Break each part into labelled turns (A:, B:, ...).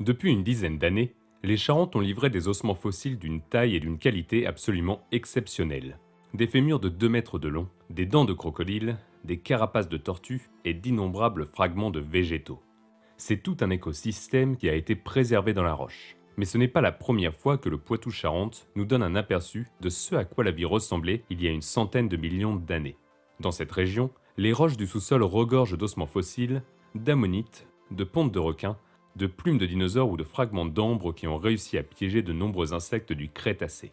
A: Depuis une dizaine d'années, les Charentes ont livré des ossements fossiles d'une taille et d'une qualité absolument exceptionnelles. Des fémurs de 2 mètres de long, des dents de crocodile, des carapaces de tortues et d'innombrables fragments de végétaux. C'est tout un écosystème qui a été préservé dans la roche. Mais ce n'est pas la première fois que le Poitou-Charentes nous donne un aperçu de ce à quoi la vie ressemblait il y a une centaine de millions d'années. Dans cette région, les roches du sous-sol regorgent d'ossements fossiles, d'ammonites, de pontes de requins, de plumes de dinosaures ou de fragments d'ambre qui ont réussi à piéger de nombreux insectes du Crétacé.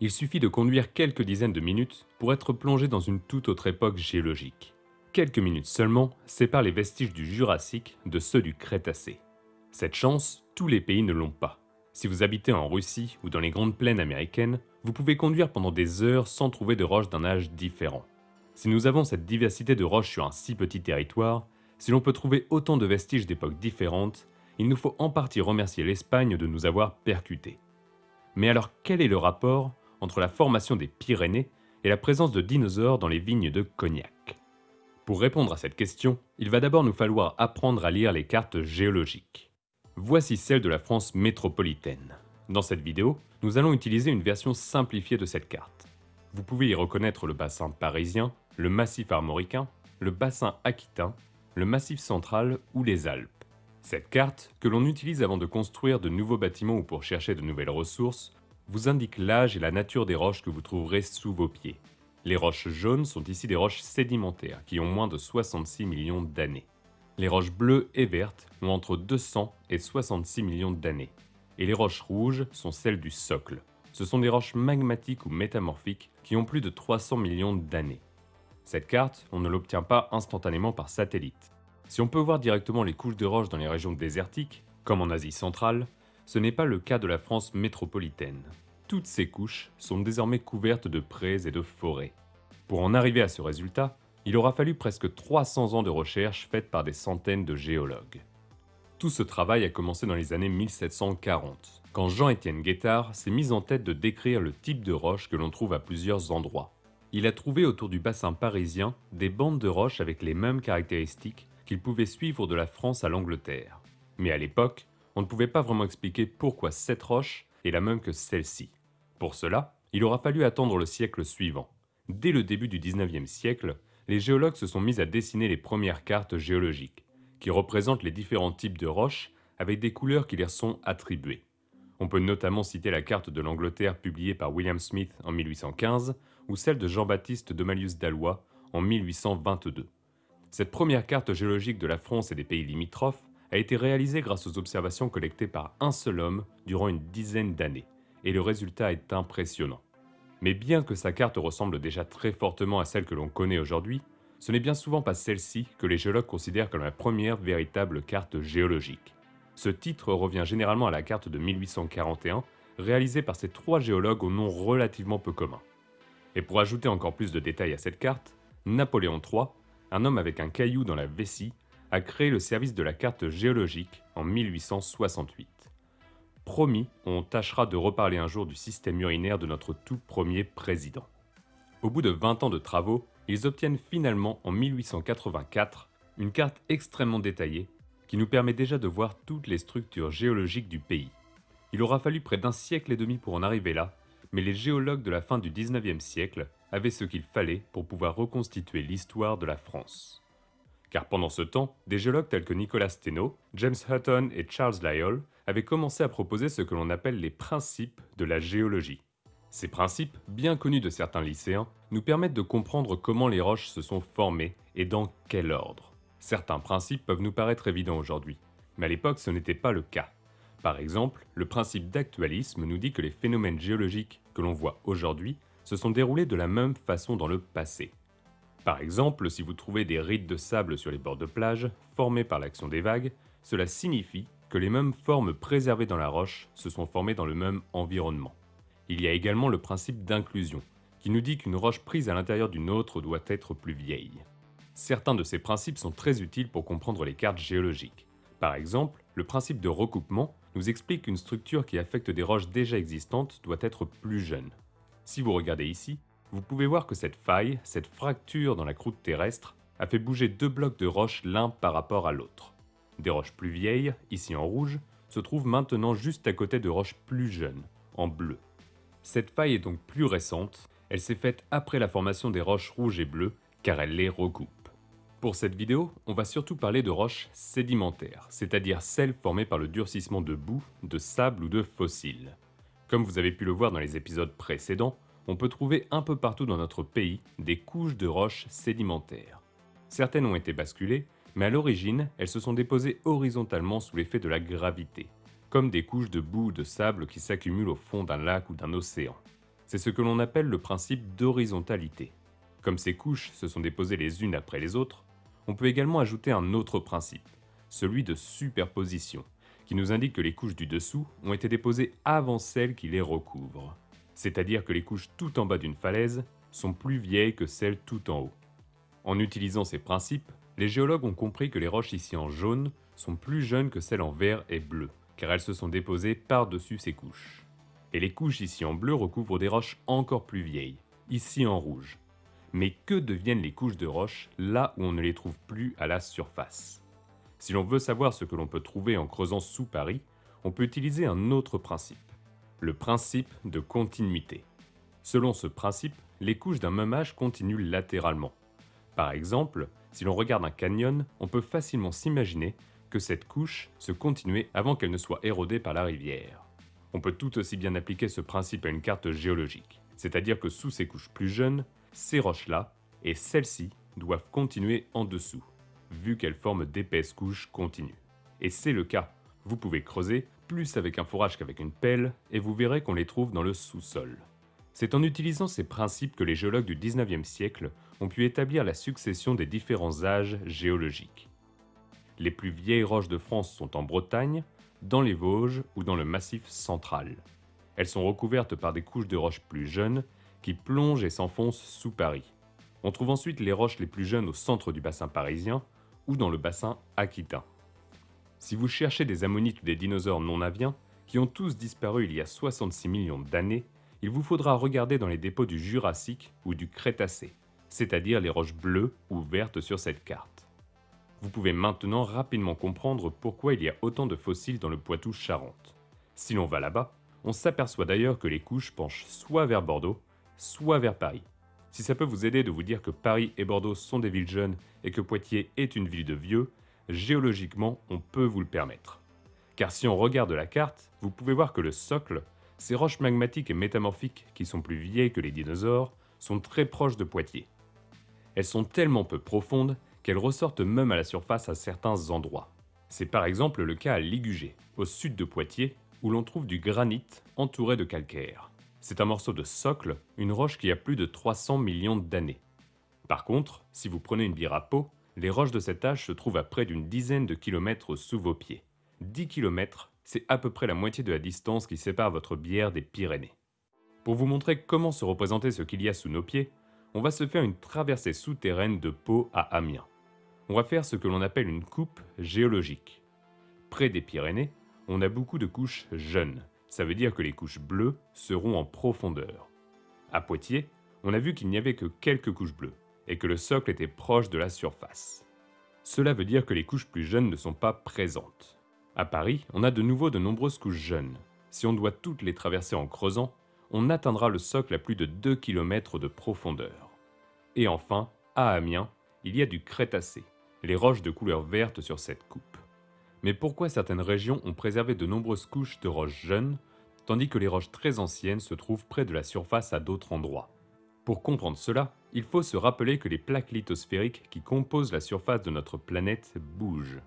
A: Il suffit de conduire quelques dizaines de minutes pour être plongé dans une toute autre époque géologique. Quelques minutes seulement séparent les vestiges du Jurassique de ceux du Crétacé. Cette chance, tous les pays ne l'ont pas. Si vous habitez en Russie ou dans les grandes plaines américaines, vous pouvez conduire pendant des heures sans trouver de roches d'un âge différent. Si nous avons cette diversité de roches sur un si petit territoire, si l'on peut trouver autant de vestiges d'époques différentes, il nous faut en partie remercier l'Espagne de nous avoir percutés. Mais alors quel est le rapport entre la formation des Pyrénées et la présence de dinosaures dans les vignes de Cognac? Pour répondre à cette question, il va d'abord nous falloir apprendre à lire les cartes géologiques. Voici celle de la France métropolitaine. Dans cette vidéo, nous allons utiliser une version simplifiée de cette carte. Vous pouvez y reconnaître le bassin parisien, le massif armoricain, le bassin aquitain, le massif central ou les Alpes. Cette carte, que l'on utilise avant de construire de nouveaux bâtiments ou pour chercher de nouvelles ressources, vous indique l'âge et la nature des roches que vous trouverez sous vos pieds. Les roches jaunes sont ici des roches sédimentaires qui ont moins de 66 millions d'années. Les roches bleues et vertes ont entre 200 et 66 millions d'années. Et les roches rouges sont celles du socle. Ce sont des roches magmatiques ou métamorphiques qui ont plus de 300 millions d'années. Cette carte, on ne l'obtient pas instantanément par satellite. Si on peut voir directement les couches de roches dans les régions désertiques, comme en Asie centrale, ce n'est pas le cas de la France métropolitaine. Toutes ces couches sont désormais couvertes de prés et de forêts. Pour en arriver à ce résultat, il aura fallu presque 300 ans de recherche faites par des centaines de géologues. Tout ce travail a commencé dans les années 1740, quand Jean-Étienne Guettard s'est mis en tête de décrire le type de roche que l'on trouve à plusieurs endroits. Il a trouvé autour du bassin parisien des bandes de roches avec les mêmes caractéristiques qu'il pouvait suivre de la France à l'Angleterre. Mais à l'époque, on ne pouvait pas vraiment expliquer pourquoi cette roche est la même que celle-ci. Pour cela, il aura fallu attendre le siècle suivant. Dès le début du 19e siècle, les géologues se sont mis à dessiner les premières cartes géologiques, qui représentent les différents types de roches avec des couleurs qui leur sont attribuées. On peut notamment citer la carte de l'Angleterre publiée par William Smith en 1815 ou celle de Jean-Baptiste de Malius d'Alois en 1822. Cette première carte géologique de la France et des pays limitrophes a été réalisée grâce aux observations collectées par un seul homme durant une dizaine d'années, et le résultat est impressionnant. Mais bien que sa carte ressemble déjà très fortement à celle que l'on connaît aujourd'hui, ce n'est bien souvent pas celle-ci que les géologues considèrent comme la première véritable carte géologique. Ce titre revient généralement à la carte de 1841, réalisée par ces trois géologues au nom relativement peu commun. Et pour ajouter encore plus de détails à cette carte, Napoléon III, un homme avec un caillou dans la vessie, a créé le service de la carte géologique en 1868. Promis, on tâchera de reparler un jour du système urinaire de notre tout premier président. Au bout de 20 ans de travaux, ils obtiennent finalement en 1884 une carte extrêmement détaillée qui nous permet déjà de voir toutes les structures géologiques du pays. Il aura fallu près d'un siècle et demi pour en arriver là, mais les géologues de la fin du 19e siècle avaient ce qu'il fallait pour pouvoir reconstituer l'histoire de la France. Car pendant ce temps, des géologues tels que Nicolas Steno, James Hutton et Charles Lyell avaient commencé à proposer ce que l'on appelle les principes de la géologie. Ces principes, bien connus de certains lycéens, nous permettent de comprendre comment les roches se sont formées et dans quel ordre. Certains principes peuvent nous paraître évidents aujourd'hui, mais à l'époque ce n'était pas le cas. Par exemple, le principe d'actualisme nous dit que les phénomènes géologiques que l'on voit aujourd'hui se sont déroulés de la même façon dans le passé. Par exemple, si vous trouvez des rides de sable sur les bords de plage, formés par l'action des vagues, cela signifie que les mêmes formes préservées dans la roche se sont formées dans le même environnement. Il y a également le principe d'inclusion, qui nous dit qu'une roche prise à l'intérieur d'une autre doit être plus vieille. Certains de ces principes sont très utiles pour comprendre les cartes géologiques. Par exemple, le principe de recoupement nous explique qu'une structure qui affecte des roches déjà existantes doit être plus jeune. Si vous regardez ici, vous pouvez voir que cette faille, cette fracture dans la croûte terrestre, a fait bouger deux blocs de roches l'un par rapport à l'autre. Des roches plus vieilles, ici en rouge, se trouve maintenant juste à côté de roches plus jeunes, en bleu. Cette faille est donc plus récente, elle s'est faite après la formation des roches rouges et bleues, car elle les recoupe. Pour cette vidéo, on va surtout parler de roches sédimentaires, c'est-à-dire celles formées par le durcissement de boue, de sable ou de fossiles. Comme vous avez pu le voir dans les épisodes précédents, on peut trouver un peu partout dans notre pays des couches de roches sédimentaires. Certaines ont été basculées, mais à l'origine, elles se sont déposées horizontalement sous l'effet de la gravité, comme des couches de boue ou de sable qui s'accumulent au fond d'un lac ou d'un océan. C'est ce que l'on appelle le principe d'horizontalité. Comme ces couches se sont déposées les unes après les autres, on peut également ajouter un autre principe, celui de superposition, qui nous indique que les couches du dessous ont été déposées avant celles qui les recouvrent. C'est-à-dire que les couches tout en bas d'une falaise sont plus vieilles que celles tout en haut. En utilisant ces principes, les géologues ont compris que les roches ici en jaune sont plus jeunes que celles en vert et bleu, car elles se sont déposées par-dessus ces couches. Et les couches ici en bleu recouvrent des roches encore plus vieilles, ici en rouge. Mais que deviennent les couches de roches là où on ne les trouve plus à la surface? Si l'on veut savoir ce que l'on peut trouver en creusant sous Paris, on peut utiliser un autre principe, le principe de continuité. Selon ce principe, les couches d'un même âge continuent latéralement. Par exemple, si l'on regarde un canyon, on peut facilement s'imaginer que cette couche se continuait avant qu'elle ne soit érodée par la rivière. On peut tout aussi bien appliquer ce principe à une carte géologique, c'est-à-dire que sous ces couches plus jeunes, ces roches-là et celles-ci doivent continuer en dessous, vu qu'elles forment d'épaisses couches continues. Et c'est le cas. Vous pouvez creuser, plus avec un fourrage qu'avec une pelle, et vous verrez qu'on les trouve dans le sous-sol. C'est en utilisant ces principes que les géologues du 19e siècle ont pu établir la succession des différents âges géologiques. Les plus vieilles roches de France sont en Bretagne, dans les Vosges ou dans le Massif central. Elles sont recouvertes par des couches de roches plus jeunes qui plongent et s'enfoncent sous Paris. On trouve ensuite les roches les plus jeunes au centre du bassin parisien ou dans le bassin aquitain. Si vous cherchez des ammonites ou des dinosaures non aviens, qui ont tous disparu il y a 66 millions d'années, il vous faudra regarder dans les dépôts du Jurassique ou du Crétacé, c'est-à-dire les roches bleues ou vertes sur cette carte. Vous pouvez maintenant rapidement comprendre pourquoi il y a autant de fossiles dans le Poitou-Charentes. Si l'on va là-bas, on s'aperçoit d'ailleurs que les couches penchent soit vers Bordeaux, soit vers Paris. Si ça peut vous aider de vous dire que Paris et Bordeaux sont des villes jeunes et que Poitiers est une ville de vieux, géologiquement on peut vous le permettre. Car si on regarde la carte, vous pouvez voir que le socle, ces roches magmatiques et métamorphiques qui sont plus vieilles que les dinosaures sont très proches de Poitiers. Elles sont tellement peu profondes qu'elles ressortent même à la surface à certains endroits. C'est par exemple le cas à Ligugé, au sud de Poitiers, où l'on trouve du granit entouré de calcaire. C'est un morceau de socle, une roche qui a plus de 300 millions d'années. Par contre, si vous prenez une bière à peau, les roches de cet âge se trouvent à près d'une dizaine de kilomètres sous vos pieds. 10 kilomètres, c'est à peu près la moitié de la distance qui sépare votre bière des Pyrénées. Pour vous montrer comment se représenter ce qu'il y a sous nos pieds, on va se faire une traversée souterraine de Pau à Amiens. On va faire ce que l'on appelle une coupe géologique. Près des Pyrénées, on a beaucoup de couches jeunes, ça veut dire que les couches bleues seront en profondeur. À Poitiers, on a vu qu'il n'y avait que quelques couches bleues, et que le socle était proche de la surface. Cela veut dire que les couches plus jeunes ne sont pas présentes. À Paris, on a de nouveau de nombreuses couches jeunes. Si on doit toutes les traverser en creusant, on atteindra le socle à plus de 2 km de profondeur. Et enfin, à Amiens, il y a du Crétacé, les roches de couleur verte sur cette coupe. Mais pourquoi certaines régions ont préservé de nombreuses couches de roches jeunes, tandis que les roches très anciennes se trouvent près de la surface à d'autres endroits? Pour comprendre cela, il faut se rappeler que les plaques lithosphériques qui composent la surface de notre planète bougent.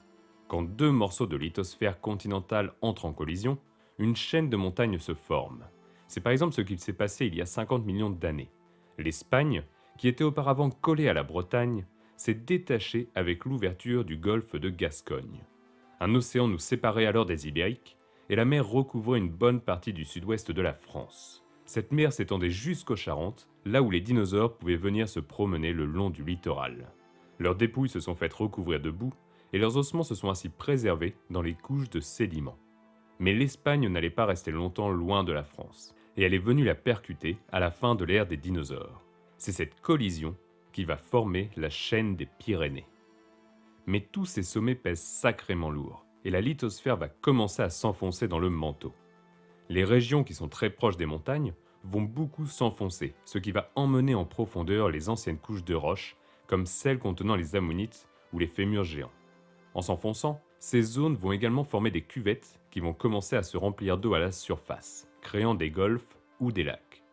A: Quand deux morceaux de lithosphère continentale entrent en collision, une chaîne de montagnes se forme. C'est par exemple ce qu'il s'est passé il y a 50 millions d'années. L'Espagne, qui était auparavant collée à la Bretagne, s'est détachée avec l'ouverture du golfe de Gascogne. Un océan nous séparait alors des Ibériques, et la mer recouvrait une bonne partie du sud-ouest de la France. Cette mer s'étendait jusqu'aux Charentes, là où les dinosaures pouvaient venir se promener le long du littoral. Leurs dépouilles se sont faites recouvrir de boue, et leurs ossements se sont ainsi préservés dans les couches de sédiments. Mais l'Espagne n'allait pas rester longtemps loin de la France, et elle est venue la percuter à la fin de l'ère des dinosaures. C'est cette collision qui va former la chaîne des Pyrénées. Mais tous ces sommets pèsent sacrément lourd, et la lithosphère va commencer à s'enfoncer dans le manteau. Les régions qui sont très proches des montagnes vont beaucoup s'enfoncer, ce qui va emmener en profondeur les anciennes couches de roches, comme celles contenant les ammonites ou les fémurs géants. En s'enfonçant, ces zones vont également former des cuvettes qui vont commencer à se remplir d'eau à la surface, créant des golfs ou des lacs.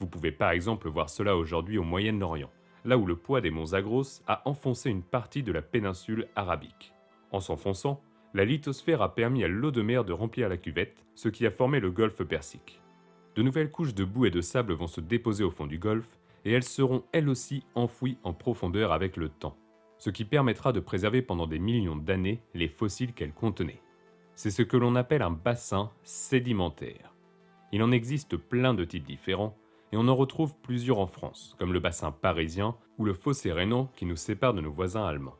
A: Vous pouvez par exemple voir cela aujourd'hui au Moyen-Orient, là où le poids des monts Zagros a enfoncé une partie de la péninsule arabique. En s'enfonçant, la lithosphère a permis à l'eau de mer de remplir la cuvette, ce qui a formé le golfe Persique. De nouvelles couches de boue et de sable vont se déposer au fond du golfe, et elles seront elles aussi enfouies en profondeur avec le temps, ce qui permettra de préserver pendant des millions d'années les fossiles qu'elles contenaient. C'est ce que l'on appelle un bassin sédimentaire. Il en existe plein de types différents, et on en retrouve plusieurs en France, comme le bassin parisien ou le fossé rhénan qui nous sépare de nos voisins allemands.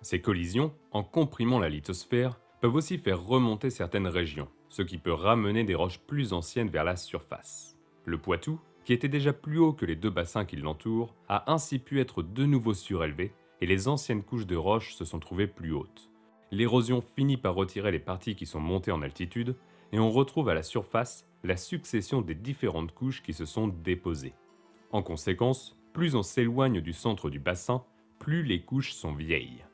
A: Ces collisions, en comprimant la lithosphère, peuvent aussi faire remonter certaines régions, ce qui peut ramener des roches plus anciennes vers la surface. Le Poitou, qui était déjà plus haut que les deux bassins qui l'entourent, a ainsi pu être de nouveau surélevé et les anciennes couches de roches se sont trouvées plus hautes. L'érosion finit par retirer les parties qui sont montées en altitude et on retrouve à la surface la succession des différentes couches qui se sont déposées. En conséquence, plus on s'éloigne du centre du bassin, plus les couches sont vieilles.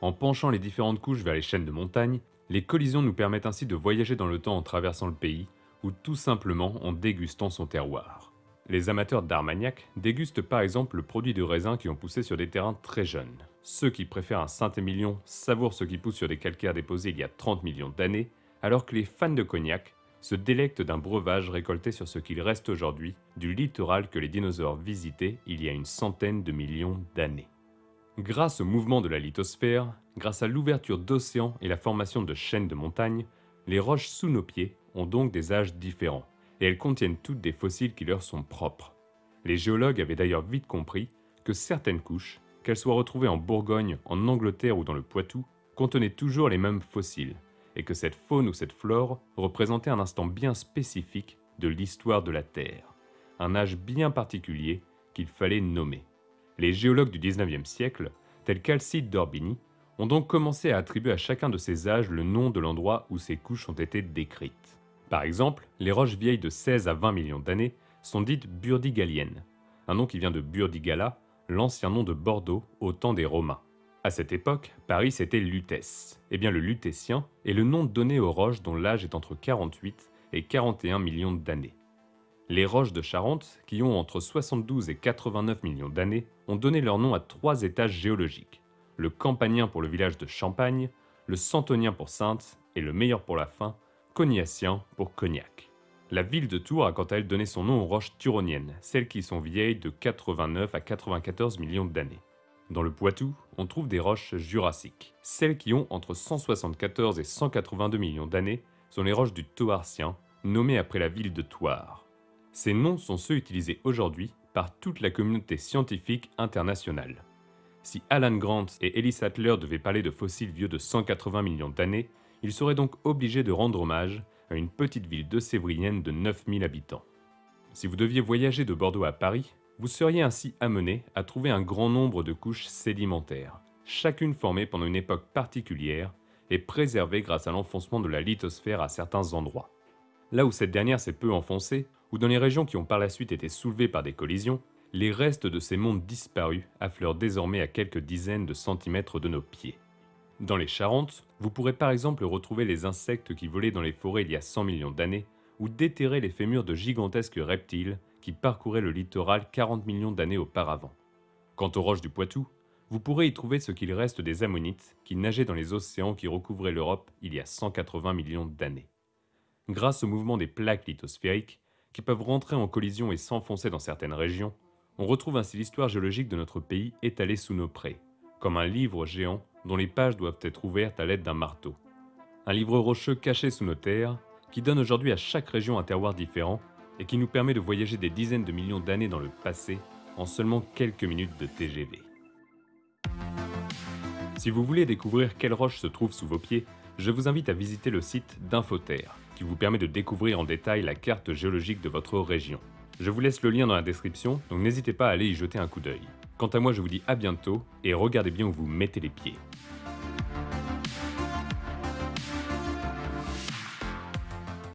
A: En penchant les différentes couches vers les chaînes de montagne, les collisions nous permettent ainsi de voyager dans le temps en traversant le pays, ou tout simplement en dégustant son terroir. Les amateurs d'Armagnac dégustent par exemple le produit de raisin qui ont poussé sur des terrains très jeunes. Ceux qui préfèrent un Saint-Émilion savourent ce qui pousse sur des calcaires déposés il y a 30 millions d'années, alors que les fans de cognac se délectent d'un breuvage récolté sur ce qu'il reste aujourd'hui du littoral que les dinosaures visitaient il y a une centaine de millions d'années. Grâce au mouvement de la lithosphère, grâce à l'ouverture d'océans et la formation de chaînes de montagnes, les roches sous nos pieds ont donc des âges différents, et elles contiennent toutes des fossiles qui leur sont propres. Les géologues avaient d'ailleurs vite compris que certaines couches, qu'elles soient retrouvées en Bourgogne, en Angleterre ou dans le Poitou, contenaient toujours les mêmes fossiles, et que cette faune ou cette flore représentait un instant bien spécifique de l'histoire de la Terre, un âge bien particulier qu'il fallait nommer. Les géologues du 19e siècle, tels qu'Alcide d'Orbigny, ont donc commencé à attribuer à chacun de ces âges le nom de l'endroit où ces couches ont été décrites. Par exemple, les roches vieilles de 16 à 20 millions d'années sont dites burdigaliennes, un nom qui vient de Burdigala, l'ancien nom de Bordeaux au temps des Romains. À cette époque, Paris c'était Lutèce. Eh bien le lutétien est le nom donné aux roches dont l'âge est entre 48 et 41 millions d'années. Les roches de Charente, qui ont entre 72 et 89 millions d'années, ont donné leur nom à trois étages géologiques. Le campanien pour le village de Champagne, le santonien pour Sainte et le meilleur pour la fin, cognacien pour Cognac. La ville de Tours a quant à elle donné son nom aux roches turoniennes, celles qui sont vieilles de 89 à 94 millions d'années. Dans le Poitou, on trouve des roches jurassiques. Celles qui ont entre 174 et 182 millions d'années sont les roches du Toarcien, nommées après la ville de Thouars. Ces noms sont ceux utilisés aujourd'hui par toute la communauté scientifique internationale. Si Alan Grant et Ellis Sattler devaient parler de fossiles vieux de 180 millions d'années, ils seraient donc obligés de rendre hommage à une petite ville de Sévrienne de 9000 habitants. Si vous deviez voyager de Bordeaux à Paris, vous seriez ainsi amené à trouver un grand nombre de couches sédimentaires, chacune formée pendant une époque particulière et préservée grâce à l'enfoncement de la lithosphère à certains endroits. Là où cette dernière s'est peu enfoncée, ou dans les régions qui ont par la suite été soulevées par des collisions, les restes de ces mondes disparus affleurent désormais à quelques dizaines de centimètres de nos pieds. Dans les Charentes, vous pourrez par exemple retrouver les insectes qui volaient dans les forêts il y a 100 millions d'années, ou déterrer les fémurs de gigantesques reptiles qui le littoral 40 millions d'années auparavant. Quant aux roches du Poitou, vous pourrez y trouver ce qu'il reste des ammonites qui nageaient dans les océans qui recouvraient l'Europe il y a 180 millions d'années. Grâce au mouvement des plaques lithosphériques, qui peuvent rentrer en collision et s'enfoncer dans certaines régions, on retrouve ainsi l'histoire géologique de notre pays étalée sous nos prés, comme un livre géant dont les pages doivent être ouvertes à l'aide d'un marteau. Un livre rocheux caché sous nos terres, qui donne aujourd'hui à chaque région un terroir différent et qui nous permet de voyager des dizaines de millions d'années dans le passé en seulement quelques minutes de TGV. Si vous voulez découvrir quelles roches se trouvent sous vos pieds, je vous invite à visiter le site d'Infoterre, qui vous permet de découvrir en détail la carte géologique de votre région. Je vous laisse le lien dans la description, donc n'hésitez pas à aller y jeter un coup d'œil. Quant à moi, je vous dis à bientôt, et regardez bien où vous mettez les pieds.